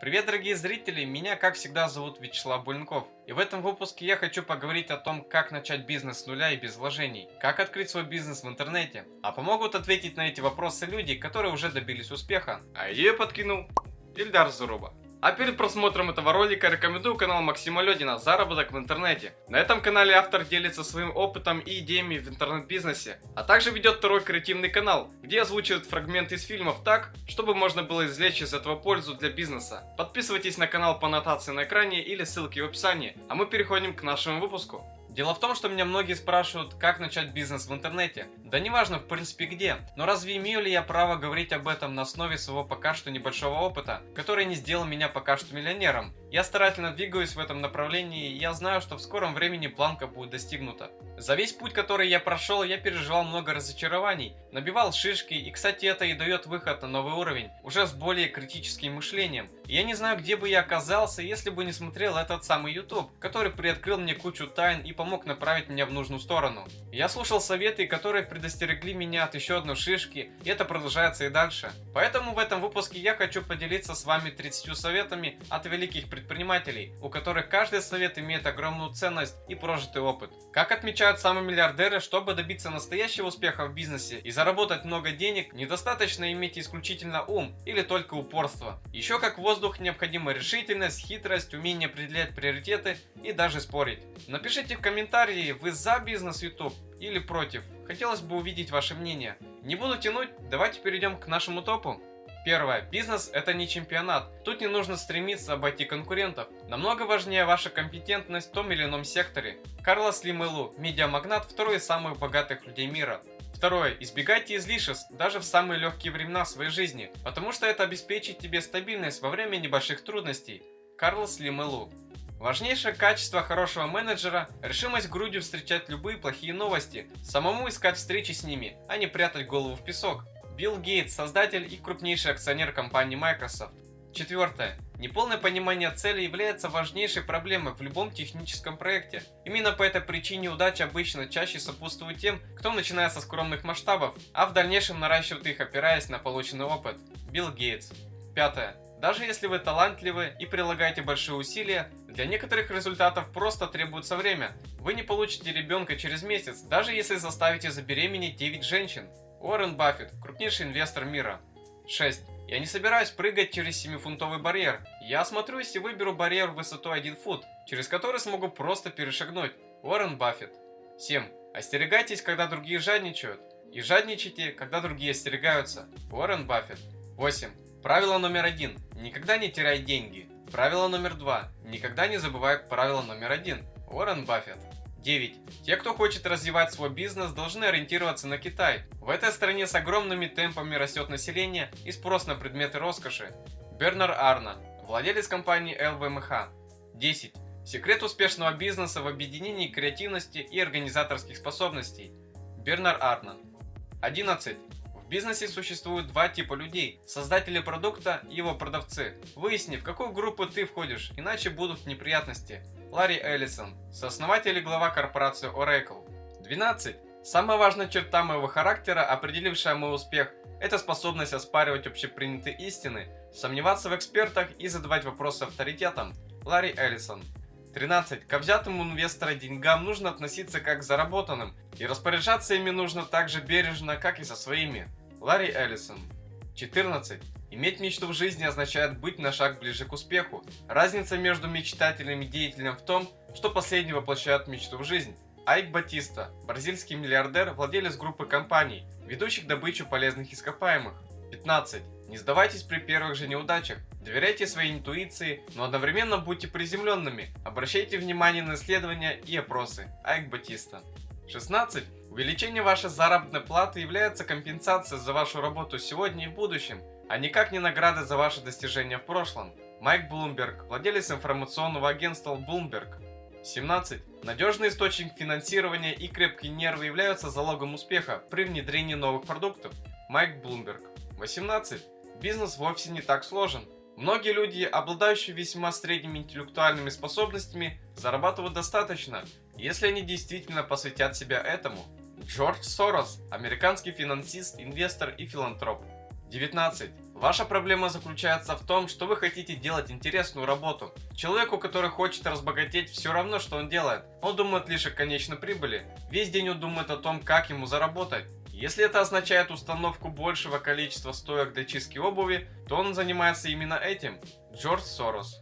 Привет, дорогие зрители! Меня, как всегда, зовут Вячеслав Буленков. И в этом выпуске я хочу поговорить о том, как начать бизнес с нуля и без вложений, как открыть свой бизнес в интернете. А помогут ответить на эти вопросы люди, которые уже добились успеха. А идею подкинул Ильдар Зуруба. А перед просмотром этого ролика рекомендую канал Максима Ледина «Заработок в интернете». На этом канале автор делится своим опытом и идеями в интернет-бизнесе, а также ведет второй креативный канал, где озвучивает фрагменты из фильмов так, чтобы можно было извлечь из этого пользу для бизнеса. Подписывайтесь на канал по аннотации на экране или ссылке в описании, а мы переходим к нашему выпуску. Дело в том, что меня многие спрашивают, как начать бизнес в интернете. Да неважно в принципе где, но разве имею ли я право говорить об этом на основе своего пока что небольшого опыта, который не сделал меня пока что миллионером? Я старательно двигаюсь в этом направлении, и я знаю, что в скором времени планка будет достигнута. За весь путь, который я прошел, я переживал много разочарований, набивал шишки, и кстати это и дает выход на новый уровень, уже с более критическим мышлением. Я не знаю, где бы я оказался, если бы не смотрел этот самый YouTube, который приоткрыл мне кучу тайн и помог направить меня в нужную сторону. Я слушал советы, которые предостерегли меня от еще одной шишки, и это продолжается и дальше. Поэтому в этом выпуске я хочу поделиться с вами 30 советами от великих предпринимателей, у которых каждый совет имеет огромную ценность и прожитый опыт. Как отмечают самые миллиардеры, чтобы добиться настоящего успеха в бизнесе и заработать много денег, недостаточно иметь исключительно ум или только упорство. Еще как воздух необходима решительность, хитрость, умение определять приоритеты и даже спорить. Напишите в комментарии, вы за бизнес YouTube или против. Хотелось бы увидеть ваше мнение. Не буду тянуть, давайте перейдем к нашему топу. Первое. Бизнес – это не чемпионат. Тут не нужно стремиться обойти конкурентов. Намного важнее ваша компетентность в том или ином секторе. Карлос Лимелу, медиамагнат, второй из самых богатых людей мира. Второе. Избегайте излишеств, даже в самые легкие времена своей жизни, потому что это обеспечит тебе стабильность во время небольших трудностей. Карлос Лимелу. Важнейшее качество хорошего менеджера – решимость грудью встречать любые плохие новости, самому искать встречи с ними, а не прятать голову в песок. Билл Гейтс – создатель и крупнейший акционер компании Microsoft. Четвертое. Неполное понимание цели является важнейшей проблемой в любом техническом проекте. Именно по этой причине удача обычно чаще сопутствует тем, кто начинает со скромных масштабов, а в дальнейшем наращивает их, опираясь на полученный опыт. Билл Гейтс. Пятое. Даже если вы талантливы и прилагаете большие усилия, для некоторых результатов просто требуется время. Вы не получите ребенка через месяц, даже если заставите забеременеть 9 женщин. Уоррен Баффет, крупнейший инвестор мира. 6. Я не собираюсь прыгать через 7-фунтовый барьер. Я осмотрюсь и выберу барьер высотой 1 фут, через который смогу просто перешагнуть. Уоррен Баффет. 7. Остерегайтесь, когда другие жадничают. И жадничайте, когда другие остерегаются. Уоррен Баффет. 8. Правило номер один. Никогда не теряй деньги. Правило номер два. Никогда не забывай правило номер один. Уоррен Баффет. 9. Те, кто хочет развивать свой бизнес, должны ориентироваться на Китай. В этой стране с огромными темпами растет население и спрос на предметы роскоши. Бернар Арна, владелец компании ЛВМХ. 10. Секрет успешного бизнеса в объединении креативности и организаторских способностей. Бернар Арна. 11 бизнесе существует два типа людей – создатели продукта и его продавцы. Выясни, в какую группу ты входишь, иначе будут неприятности. Ларри Эллисон, сооснователь и глава корпорации Oracle. 12. Самая важная черта моего характера, определившая мой успех, это способность оспаривать общепринятые истины, сомневаться в экспертах и задавать вопросы авторитетам. Ларри Эллисон. 13. К взятым инвестора деньгам нужно относиться как к заработанным, и распоряжаться ими нужно так же бережно, как и со своими. Ларри Эллисон. 14. Иметь мечту в жизни означает быть на шаг ближе к успеху. Разница между мечтателем и деятелем в том, что последний воплощает мечту в жизнь. Айк Батиста, бразильский миллиардер, владелец группы компаний, ведущих добычу полезных ископаемых. 15. Не сдавайтесь при первых же неудачах. Доверяйте своей интуиции, но одновременно будьте приземленными. Обращайте внимание на исследования и опросы. Айк Батиста. 16. Увеличение вашей заработной платы является компенсацией за вашу работу сегодня и в будущем, а никак не награда за ваши достижения в прошлом. Майк Блумберг, владелец информационного агентства Bloomberg. 17. Надежный источник финансирования и крепкие нервы являются залогом успеха при внедрении новых продуктов. Майк Блумберг. 18. Бизнес вовсе не так сложен. Многие люди, обладающие весьма средними интеллектуальными способностями, зарабатывают достаточно, если они действительно посвятят себя этому. Джордж Сорос – американский финансист, инвестор и филантроп. 19. Ваша проблема заключается в том, что вы хотите делать интересную работу. Человеку, который хочет разбогатеть, все равно, что он делает. Он думает лишь о конечной прибыли. Весь день он думает о том, как ему заработать. Если это означает установку большего количества стоек для чистки обуви, то он занимается именно этим. Джордж Сорос.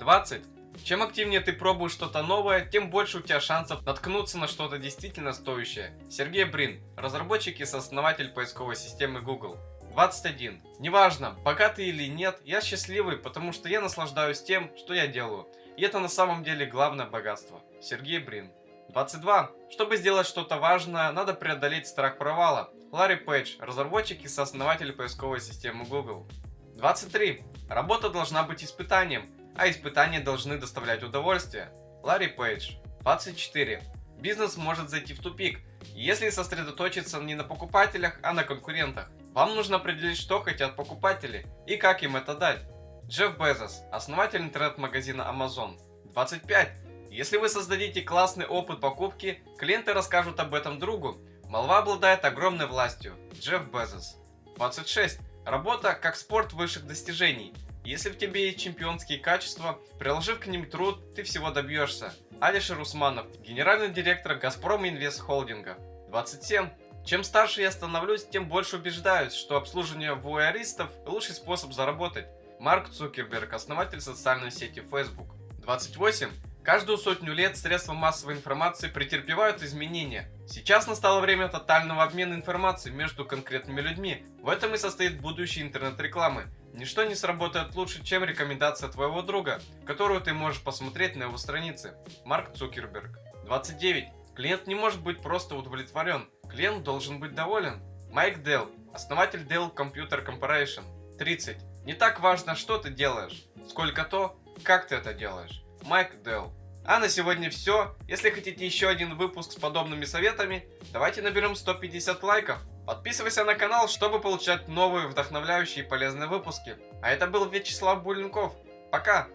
20. Чем активнее ты пробуешь что-то новое, тем больше у тебя шансов наткнуться на что-то действительно стоящее. Сергей Брин, разработчик и сооснователь поисковой системы Google. 21. Неважно, богатый или нет, я счастливый, потому что я наслаждаюсь тем, что я делаю. И это на самом деле главное богатство. Сергей Брин. 22. Чтобы сделать что-то важное, надо преодолеть страх провала. Ларри Пейдж, разработчик и сооснователь поисковой системы Google. 23. Работа должна быть испытанием а испытания должны доставлять удовольствие. Ларри Пейдж. 24. Бизнес может зайти в тупик, если сосредоточиться не на покупателях, а на конкурентах. Вам нужно определить, что хотят покупатели и как им это дать. Джефф Безос, основатель интернет-магазина Amazon. 25. Если вы создадите классный опыт покупки, клиенты расскажут об этом другу. Молва обладает огромной властью. Джефф Безос. 26. Работа как спорт высших достижений. Если в тебе есть чемпионские качества, приложив к ним труд, ты всего добьешься. Алишер Усманов, генеральный директор Газпром Инвест Холдинга. 27. Чем старше я становлюсь, тем больше убеждаюсь, что обслуживание вуайеристов – лучший способ заработать. Марк Цукерберг, основатель социальной сети Facebook. 28. Каждую сотню лет средства массовой информации претерпевают изменения. Сейчас настало время тотального обмена информацией между конкретными людьми. В этом и состоит будущее интернет-рекламы. Ничто не сработает лучше, чем рекомендация твоего друга, которую ты можешь посмотреть на его странице. Марк Цукерберг. 29. Клиент не может быть просто удовлетворен. Клиент должен быть доволен. Майк Делл, основатель Dell Computer Corporation. 30. Не так важно, что ты делаешь, сколько то, как ты это делаешь. Майк Делл. А на сегодня все. Если хотите еще один выпуск с подобными советами, давайте наберем 150 лайков. Подписывайся на канал, чтобы получать новые вдохновляющие и полезные выпуски. А это был Вячеслав Буленков. Пока!